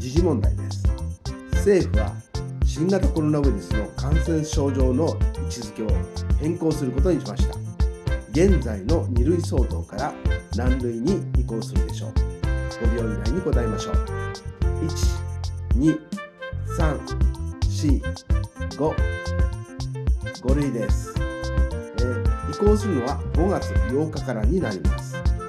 時事問題です。政府は新型コロナウイルスの感染症状の位置づけを変更することにしました。現在の2類相当から何類に移行するでしょう。5秒以内に答えましょう。12345 5類です、えー、移行するのは5月8日からになります。